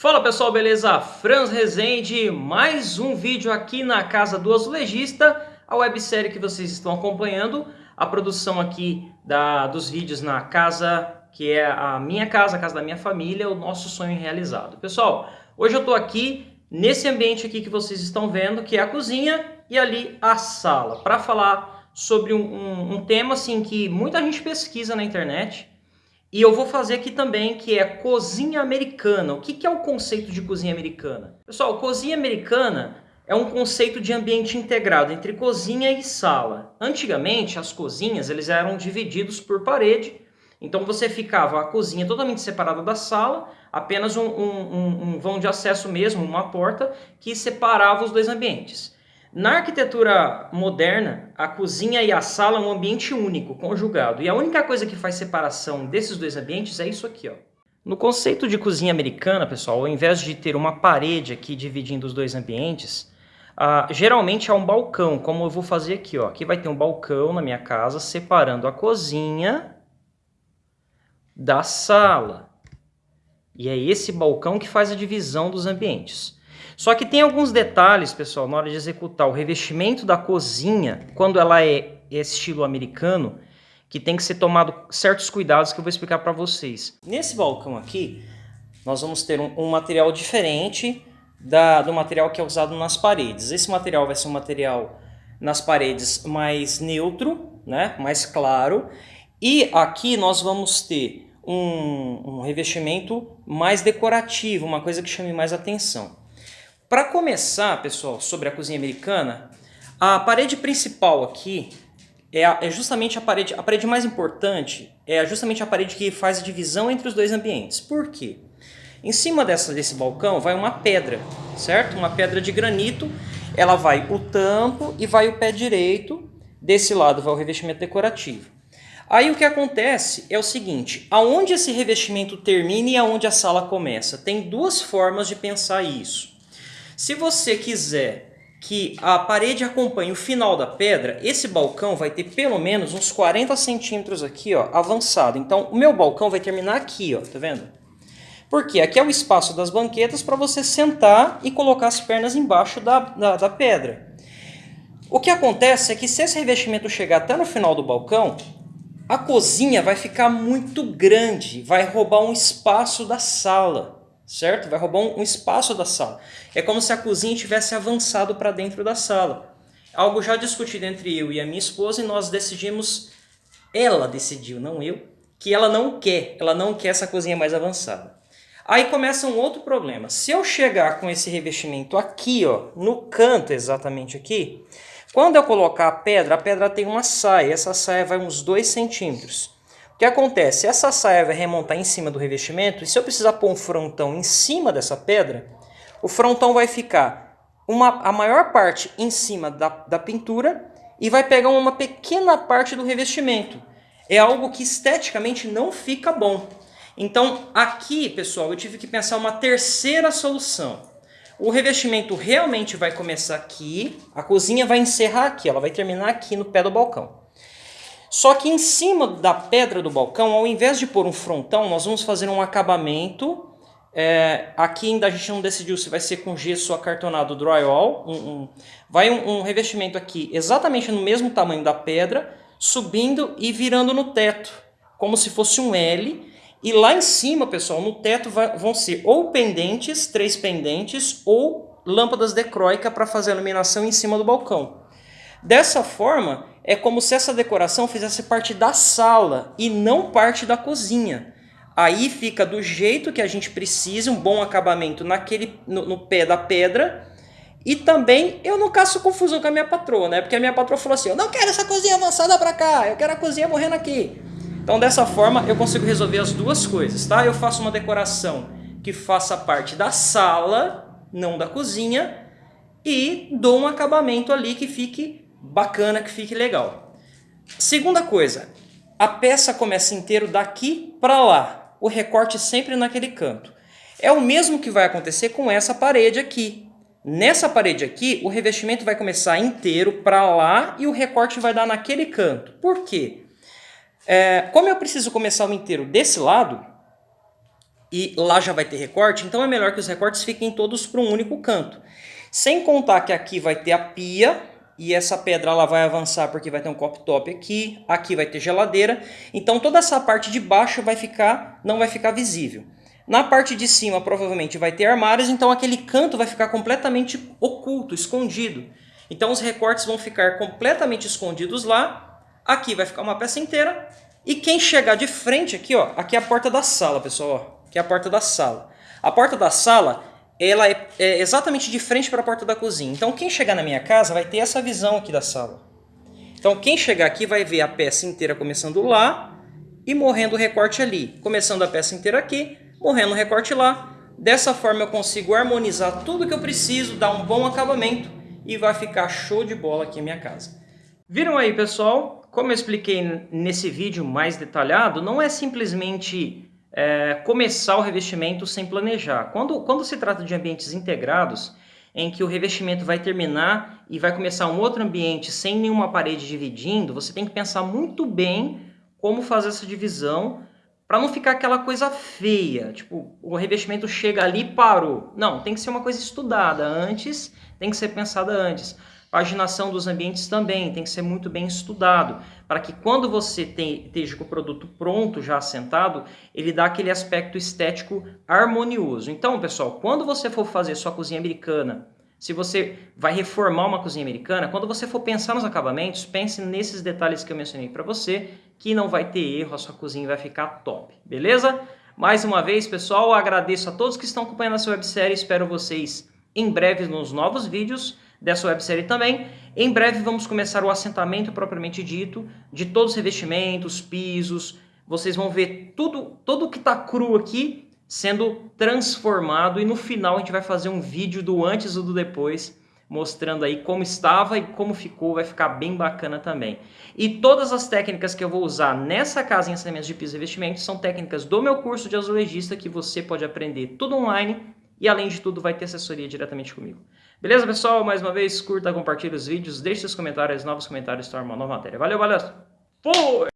Fala pessoal, beleza? Franz Rezende, mais um vídeo aqui na Casa do Azulejista, a websérie que vocês estão acompanhando, a produção aqui da, dos vídeos na casa, que é a minha casa, a casa da minha família, o nosso sonho realizado. Pessoal, hoje eu estou aqui nesse ambiente aqui que vocês estão vendo, que é a cozinha e ali a sala, para falar sobre um, um, um tema assim que muita gente pesquisa na internet, e eu vou fazer aqui também, que é cozinha americana. O que, que é o conceito de cozinha americana? Pessoal, cozinha americana é um conceito de ambiente integrado entre cozinha e sala. Antigamente, as cozinhas eles eram divididos por parede, então você ficava a cozinha totalmente separada da sala, apenas um, um, um vão de acesso mesmo, uma porta, que separava os dois ambientes. Na arquitetura moderna, a cozinha e a sala é um ambiente único, conjugado. E a única coisa que faz separação desses dois ambientes é isso aqui. Ó. No conceito de cozinha americana, pessoal, ao invés de ter uma parede aqui dividindo os dois ambientes, uh, geralmente é um balcão, como eu vou fazer aqui. Ó. Aqui vai ter um balcão na minha casa separando a cozinha da sala. E é esse balcão que faz a divisão dos ambientes. Só que tem alguns detalhes, pessoal, na hora de executar o revestimento da cozinha, quando ela é estilo americano, que tem que ser tomado certos cuidados que eu vou explicar para vocês. Nesse balcão aqui, nós vamos ter um, um material diferente da, do material que é usado nas paredes. Esse material vai ser um material nas paredes mais neutro, né, mais claro, e aqui nós vamos ter um, um revestimento mais decorativo, uma coisa que chame mais atenção. Para começar, pessoal, sobre a cozinha americana, a parede principal aqui é, a, é, justamente a parede, a parede mais importante, é justamente a parede que faz a divisão entre os dois ambientes. Por quê? Em cima dessa, desse balcão vai uma pedra, certo? Uma pedra de granito, ela vai o tampo e vai o pé direito, desse lado vai o revestimento decorativo. Aí o que acontece é o seguinte, aonde esse revestimento termina e aonde a sala começa? Tem duas formas de pensar isso. Se você quiser que a parede acompanhe o final da pedra, esse balcão vai ter pelo menos uns 40 centímetros aqui, ó, avançado. Então, o meu balcão vai terminar aqui, ó, tá vendo? Porque aqui é o espaço das banquetas para você sentar e colocar as pernas embaixo da, da, da pedra. O que acontece é que se esse revestimento chegar até no final do balcão, a cozinha vai ficar muito grande, vai roubar um espaço da sala certo? Vai roubar um, espaço da sala. É como se a cozinha tivesse avançado para dentro da sala. Algo já discutido entre eu e a minha esposa e nós decidimos, ela decidiu, não eu, que ela não quer, ela não quer essa cozinha mais avançada. Aí começa um outro problema. Se eu chegar com esse revestimento aqui, ó, no canto exatamente aqui, quando eu colocar a pedra, a pedra tem uma saia, essa saia vai uns 2 centímetros que acontece? Essa saia vai remontar em cima do revestimento e se eu precisar pôr um frontão em cima dessa pedra, o frontão vai ficar uma, a maior parte em cima da, da pintura e vai pegar uma pequena parte do revestimento. É algo que esteticamente não fica bom. Então aqui, pessoal, eu tive que pensar uma terceira solução. O revestimento realmente vai começar aqui, a cozinha vai encerrar aqui, ela vai terminar aqui no pé do balcão. Só que em cima da pedra do balcão, ao invés de pôr um frontão, nós vamos fazer um acabamento. É, aqui ainda a gente não decidiu se vai ser com gesso acartonado drywall. Um, um, vai um, um revestimento aqui exatamente no mesmo tamanho da pedra, subindo e virando no teto, como se fosse um L. E lá em cima, pessoal, no teto vai, vão ser ou pendentes, três pendentes, ou lâmpadas decróica para fazer a iluminação em cima do balcão. Dessa forma, é como se essa decoração fizesse parte da sala e não parte da cozinha. Aí fica do jeito que a gente precisa, um bom acabamento naquele, no, no pé da pedra. E também eu não caço confusão com a minha patroa, né? Porque a minha patroa falou assim, eu não quero essa cozinha avançada para cá, eu quero a cozinha morrendo aqui. Então dessa forma eu consigo resolver as duas coisas, tá? Eu faço uma decoração que faça parte da sala, não da cozinha, e dou um acabamento ali que fique bacana, que fique legal. Segunda coisa, a peça começa inteiro daqui para lá, o recorte sempre naquele canto. É o mesmo que vai acontecer com essa parede aqui. Nessa parede aqui, o revestimento vai começar inteiro para lá e o recorte vai dar naquele canto. Por quê? É, como eu preciso começar o inteiro desse lado, e lá já vai ter recorte, então é melhor que os recortes fiquem todos para um único canto. Sem contar que aqui vai ter a pia, e essa pedra ela vai avançar porque vai ter um copo top aqui, aqui vai ter geladeira, então toda essa parte de baixo vai ficar, não vai ficar visível. Na parte de cima provavelmente vai ter armários, então aquele canto vai ficar completamente oculto, escondido. Então os recortes vão ficar completamente escondidos lá, aqui vai ficar uma peça inteira, e quem chegar de frente aqui, ó, aqui é a porta da sala, pessoal, ó, aqui é a porta da sala. A porta da sala ela é, é exatamente de frente para a porta da cozinha. Então quem chegar na minha casa vai ter essa visão aqui da sala. Então quem chegar aqui vai ver a peça inteira começando lá e morrendo o recorte ali. Começando a peça inteira aqui, morrendo o recorte lá. Dessa forma eu consigo harmonizar tudo que eu preciso, dar um bom acabamento e vai ficar show de bola aqui a minha casa. Viram aí pessoal? Como eu expliquei nesse vídeo mais detalhado, não é simplesmente é, começar o revestimento sem planejar. Quando, quando se trata de ambientes integrados, em que o revestimento vai terminar e vai começar um outro ambiente sem nenhuma parede dividindo, você tem que pensar muito bem como fazer essa divisão para não ficar aquela coisa feia, tipo, o revestimento chega ali e parou. Não, tem que ser uma coisa estudada antes, tem que ser pensada antes. Paginação dos ambientes também tem que ser muito bem estudado, para que quando você tem, esteja com o produto pronto, já assentado, ele dá aquele aspecto estético harmonioso. Então, pessoal, quando você for fazer sua cozinha americana, se você vai reformar uma cozinha americana, quando você for pensar nos acabamentos, pense nesses detalhes que eu mencionei para você, que não vai ter erro, a sua cozinha vai ficar top, beleza? Mais uma vez, pessoal, agradeço a todos que estão acompanhando essa websérie, espero vocês em breve nos novos vídeos dessa websérie também. Em breve vamos começar o assentamento propriamente dito, de todos os revestimentos, pisos, vocês vão ver tudo, tudo que está cru aqui sendo transformado e no final a gente vai fazer um vídeo do antes e do depois, mostrando aí como estava e como ficou, vai ficar bem bacana também. E todas as técnicas que eu vou usar nessa casa em assentamento de pisos e revestimentos são técnicas do meu curso de azulejista que você pode aprender tudo online e além de tudo vai ter assessoria diretamente comigo. Beleza, pessoal? Mais uma vez, curta, compartilhe os vídeos, deixe seus comentários, novos comentários, torna uma nova matéria. Valeu, valeu! Fui!